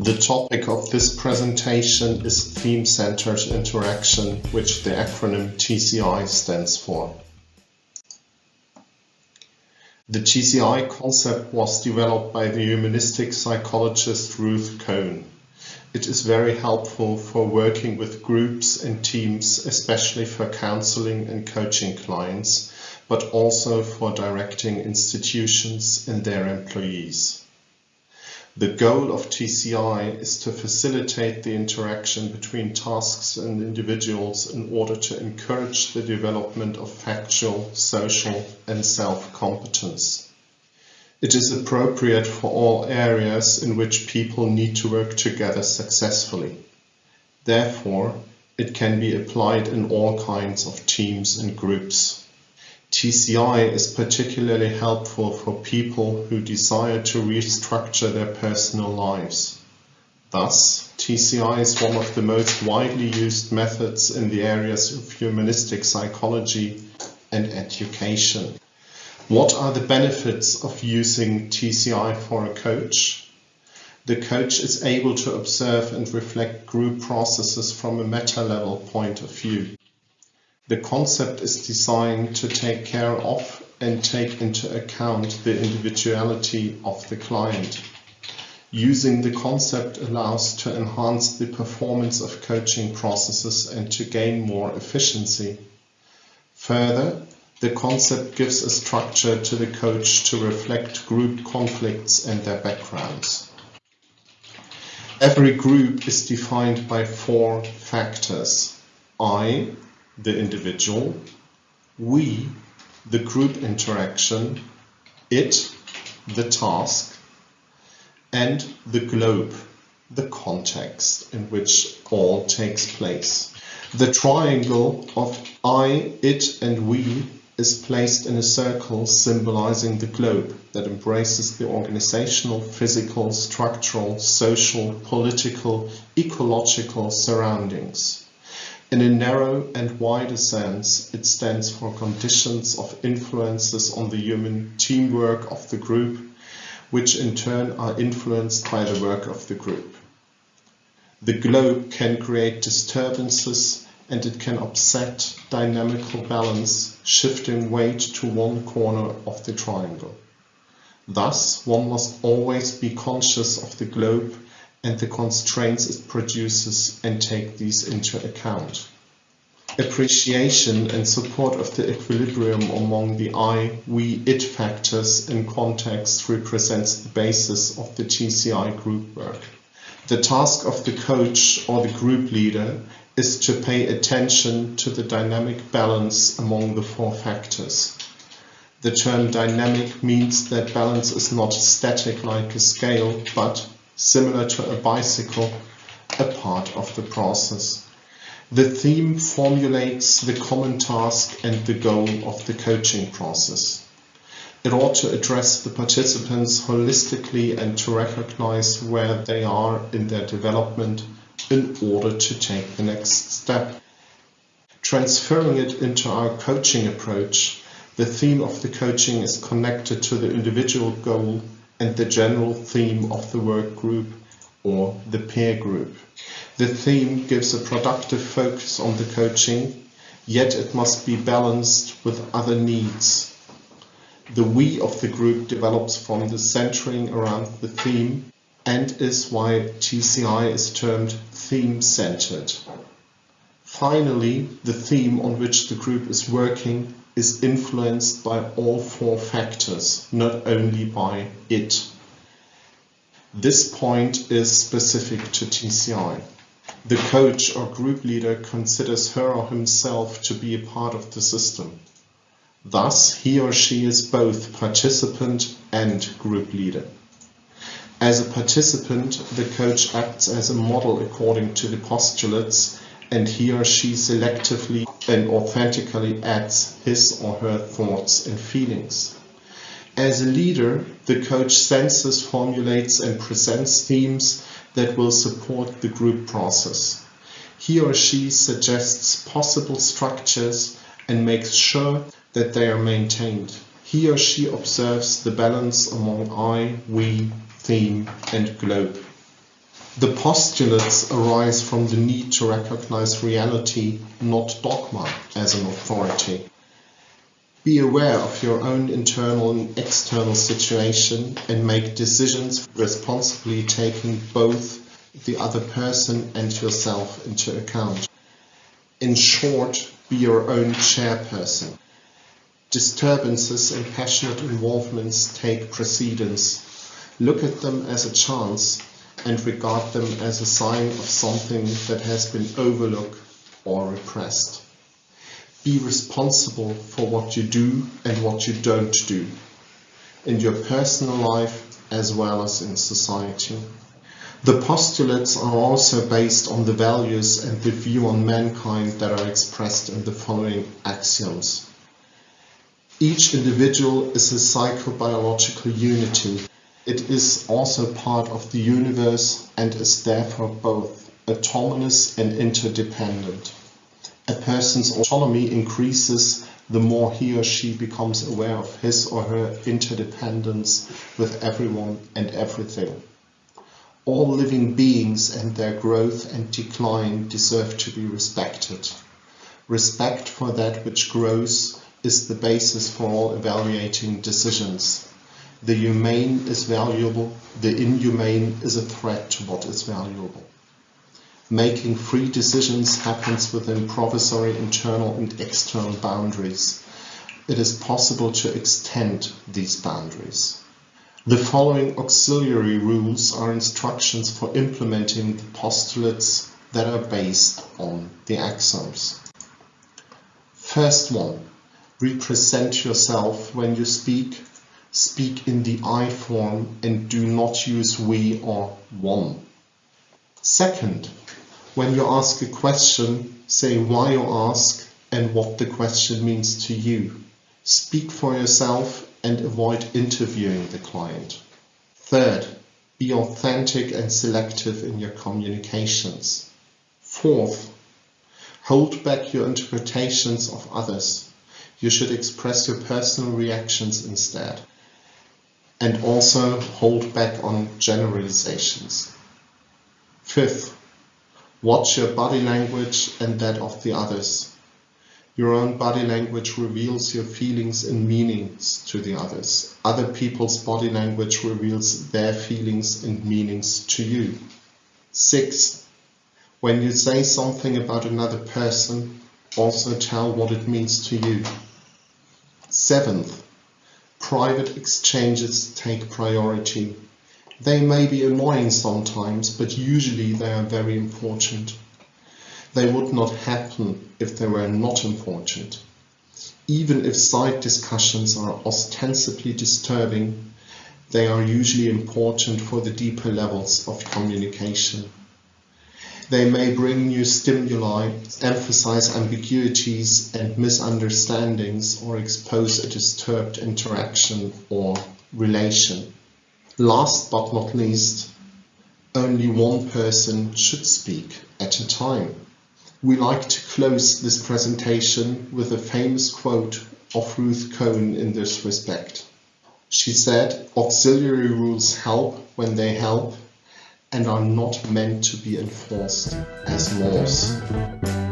The topic of this presentation is Theme-Centered Interaction, which the acronym TCI stands for. The TCI concept was developed by the humanistic psychologist Ruth Cohn. It is very helpful for working with groups and teams, especially for counseling and coaching clients, but also for directing institutions and their employees. The goal of TCI is to facilitate the interaction between tasks and individuals in order to encourage the development of factual, social and self-competence. It is appropriate for all areas in which people need to work together successfully. Therefore, it can be applied in all kinds of teams and groups. TCI is particularly helpful for people who desire to restructure their personal lives. Thus, TCI is one of the most widely used methods in the areas of humanistic psychology and education. What are the benefits of using TCI for a coach? The coach is able to observe and reflect group processes from a meta-level point of view. The concept is designed to take care of and take into account the individuality of the client. Using the concept allows to enhance the performance of coaching processes and to gain more efficiency. Further, the concept gives a structure to the coach to reflect group conflicts and their backgrounds. Every group is defined by four factors. I, the individual, we, the group interaction, it, the task, and the globe, the context in which all takes place. The triangle of I, it and we is placed in a circle symbolizing the globe that embraces the organizational, physical, structural, social, political, ecological surroundings. In a narrow and wider sense, it stands for conditions of influences on the human teamwork of the group, which in turn are influenced by the work of the group. The globe can create disturbances and it can upset dynamical balance, shifting weight to one corner of the triangle. Thus, one must always be conscious of the globe and the constraints it produces and take these into account. Appreciation and support of the equilibrium among the I, we, it factors in context represents the basis of the TCI group work. The task of the coach or the group leader is to pay attention to the dynamic balance among the four factors. The term dynamic means that balance is not static like a scale, but similar to a bicycle, a part of the process. The theme formulates the common task and the goal of the coaching process. It ought to address the participants holistically and to recognize where they are in their development in order to take the next step. Transferring it into our coaching approach, the theme of the coaching is connected to the individual goal and the general theme of the work group or the peer group. The theme gives a productive focus on the coaching, yet it must be balanced with other needs. The we of the group develops from the centering around the theme and is why TCI is termed theme-centered. Finally, the theme on which the group is working is influenced by all four factors, not only by it. This point is specific to TCI. The coach or group leader considers her or himself to be a part of the system. Thus, he or she is both participant and group leader. As a participant, the coach acts as a model according to the postulates and he or she selectively and authentically adds his or her thoughts and feelings. As a leader, the coach senses, formulates and presents themes that will support the group process. He or she suggests possible structures and makes sure that they are maintained. He or she observes the balance among I, we, theme and globe. The postulates arise from the need to recognize reality, not dogma, as an authority. Be aware of your own internal and external situation and make decisions responsibly taking both the other person and yourself into account. In short, be your own chairperson. Disturbances and passionate involvements take precedence. Look at them as a chance and regard them as a sign of something that has been overlooked or repressed. Be responsible for what you do and what you don't do, in your personal life as well as in society. The postulates are also based on the values and the view on mankind that are expressed in the following axioms. Each individual is a psychobiological unity. It is also part of the universe and is therefore both autonomous and interdependent. A person's autonomy increases the more he or she becomes aware of his or her interdependence with everyone and everything. All living beings and their growth and decline deserve to be respected. Respect for that which grows is the basis for all evaluating decisions. The humane is valuable, the inhumane is a threat to what is valuable. Making free decisions happens within provisory internal and external boundaries. It is possible to extend these boundaries. The following auxiliary rules are instructions for implementing the postulates that are based on the axioms. First one, represent yourself when you speak. Speak in the I form and do not use we or one. Second, when you ask a question, say why you ask and what the question means to you. Speak for yourself and avoid interviewing the client. Third, be authentic and selective in your communications. Fourth, hold back your interpretations of others. You should express your personal reactions instead. And also hold back on generalizations. Fifth, watch your body language and that of the others. Your own body language reveals your feelings and meanings to the others. Other people's body language reveals their feelings and meanings to you. Sixth, when you say something about another person, also tell what it means to you. Seventh, private exchanges take priority. They may be annoying sometimes, but usually they are very important. They would not happen if they were not important. Even if side discussions are ostensibly disturbing, they are usually important for the deeper levels of communication. They may bring new stimuli, emphasize ambiguities and misunderstandings, or expose a disturbed interaction or relation. Last but not least, only one person should speak at a time. We like to close this presentation with a famous quote of Ruth Cohn in this respect. She said, auxiliary rules help when they help and are not meant to be enforced as laws.